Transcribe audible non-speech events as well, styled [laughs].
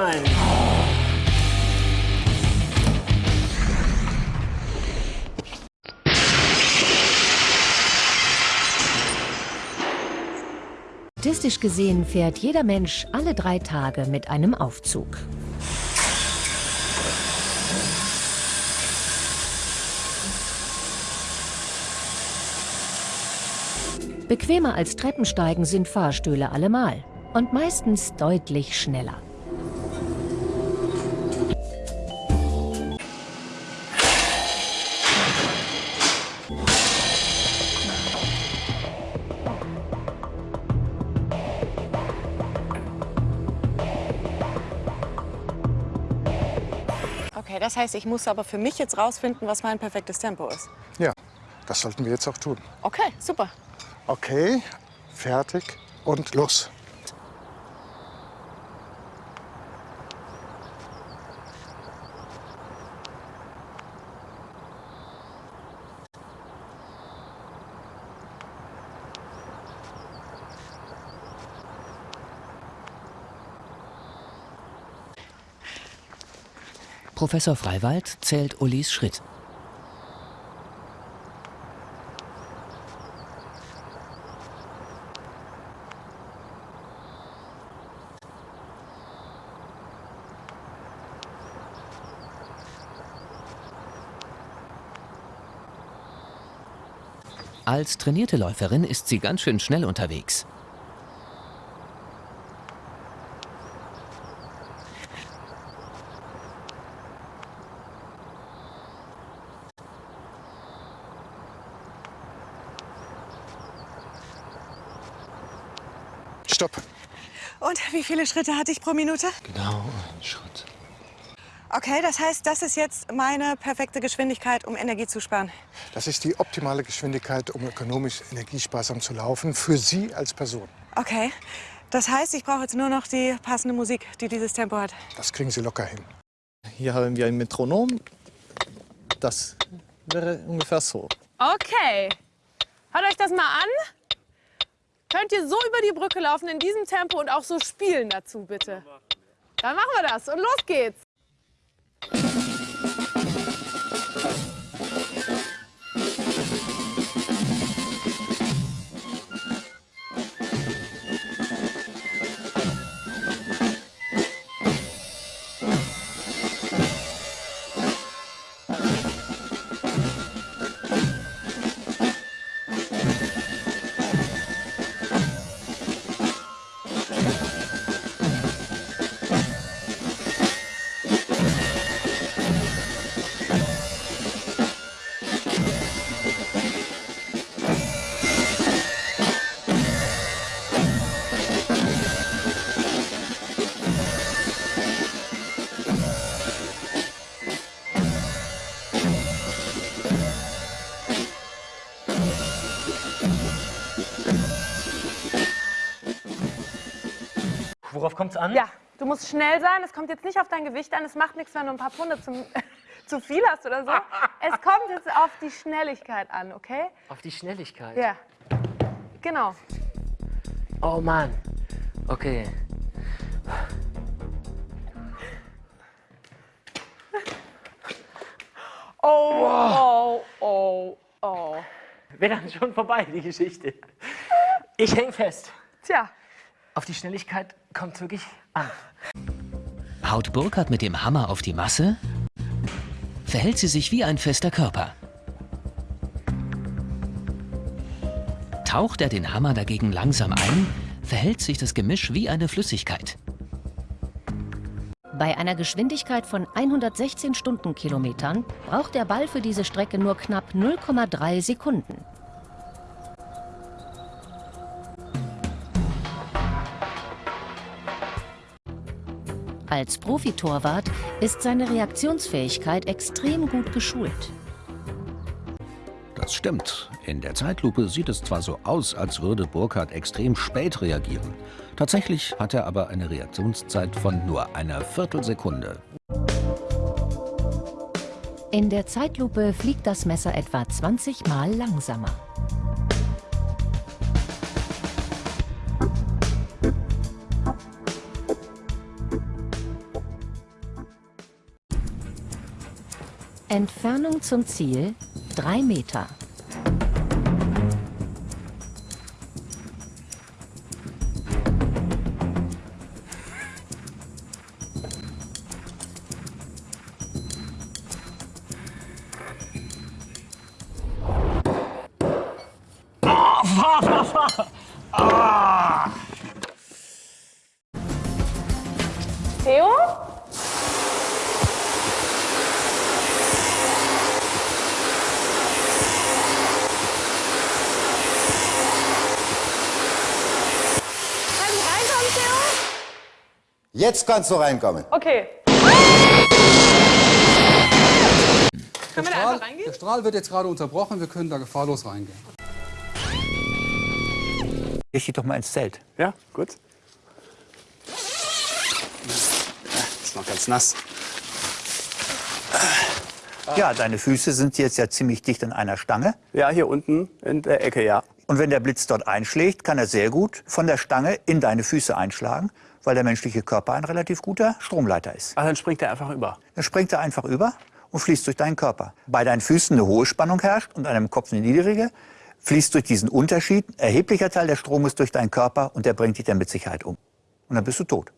sein. Statistisch gesehen fährt jeder Mensch alle drei Tage mit einem Aufzug. Bequemer als Treppensteigen sind Fahrstühle allemal und meistens deutlich schneller. Das heißt, ich muss aber für mich jetzt rausfinden, was mein perfektes Tempo ist. Ja, das sollten wir jetzt auch tun. Okay, super. Okay, fertig und los. Professor Freiwald zählt Ulis Schritt. Als trainierte Läuferin ist sie ganz schön schnell unterwegs. Stopp. Und wie viele Schritte hatte ich pro Minute? Genau, ein Schritt. Okay, das heißt, das ist jetzt meine perfekte Geschwindigkeit, um Energie zu sparen. Das ist die optimale Geschwindigkeit, um ökonomisch energiesparsam zu laufen, für Sie als Person. Okay, das heißt, ich brauche jetzt nur noch die passende Musik, die dieses Tempo hat. Das kriegen Sie locker hin. Hier haben wir ein Metronom. Das wäre ungefähr so. Okay. Hört euch das mal an. Könnt ihr so über die Brücke laufen in diesem Tempo und auch so spielen dazu, bitte? Dann machen wir das und los geht's. Worauf kommt es an? Ja, du musst schnell sein. Es kommt jetzt nicht auf dein Gewicht an. Es macht nichts, wenn du ein paar Pfunde zum, [laughs] zu viel hast oder so. Es kommt jetzt auf die Schnelligkeit an, okay? Auf die Schnelligkeit. Ja. Genau. Oh Mann. Okay. Oh, oh, oh, oh. Wäre dann schon vorbei, die Geschichte. Ich häng fest. Tja, Auf die Schnelligkeit kommt es wirklich an. Haut Burkhardt mit dem Hammer auf die Masse? Verhält sie sich wie ein fester Körper? Taucht er den Hammer dagegen langsam ein, verhält sich das Gemisch wie eine Flüssigkeit. Bei einer Geschwindigkeit von 116 Stundenkilometern braucht der Ball für diese Strecke nur knapp 0,3 Sekunden. Als Profitorwart ist seine Reaktionsfähigkeit extrem gut geschult. Das stimmt. In der Zeitlupe sieht es zwar so aus, als würde Burkhardt extrem spät reagieren. Tatsächlich hat er aber eine Reaktionszeit von nur einer Viertelsekunde. In der Zeitlupe fliegt das Messer etwa 20 Mal langsamer. Entfernung zum Ziel 3 Meter. Jetzt kannst du reinkommen. Okay. Können wir da einfach reingehen? Der Strahl wird jetzt gerade unterbrochen, wir können da gefahrlos reingehen. Ich geh doch mal ins Zelt. Ja, gut. Ist noch ganz nass. Ja, deine Füße sind jetzt ja ziemlich dicht an einer Stange. Ja, hier unten in der Ecke, ja. Und wenn der Blitz dort einschlägt, kann er sehr gut von der Stange in deine Füße einschlagen, weil der menschliche Körper ein relativ guter Stromleiter ist. Also dann springt er einfach über. Dann springt er einfach über und fließt durch deinen Körper. Bei deinen Füßen eine hohe Spannung herrscht und einem Kopf eine niedrige, fließt durch diesen Unterschied ein erheblicher Teil des Stromes durch deinen Körper und der bringt dich dann mit Sicherheit um. Und dann bist du tot.